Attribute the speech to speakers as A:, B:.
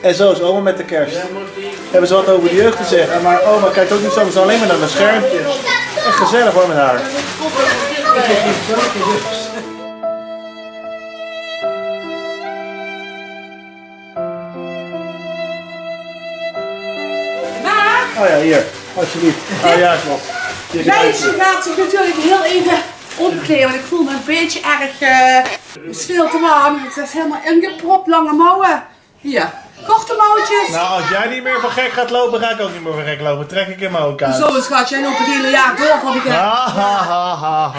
A: En zo is oma met de kerst. Hebben ze wat over de jeugd te zeggen, maar oma kijkt ook niet zo, alleen maar naar mijn schermpjes. Echt gezellig hoor met haar.
B: Maar
A: Oh ja, hier. Alsjeblieft. Oh ja, klopt.
B: Meisje gaat zich natuurlijk heel even omkleden, want ik voel me een beetje erg... eh het is veel te warm. Het is helemaal ingepropt, lange mouwen. Hier, korte mouwtjes.
A: Nou, als jij niet meer van gek gaat lopen, ga ik ook niet meer van gek lopen. Trek ik hem ook uit.
B: Zo schat, jij loopt het hele jaar door van die...
A: Ha, ha, ha, ha.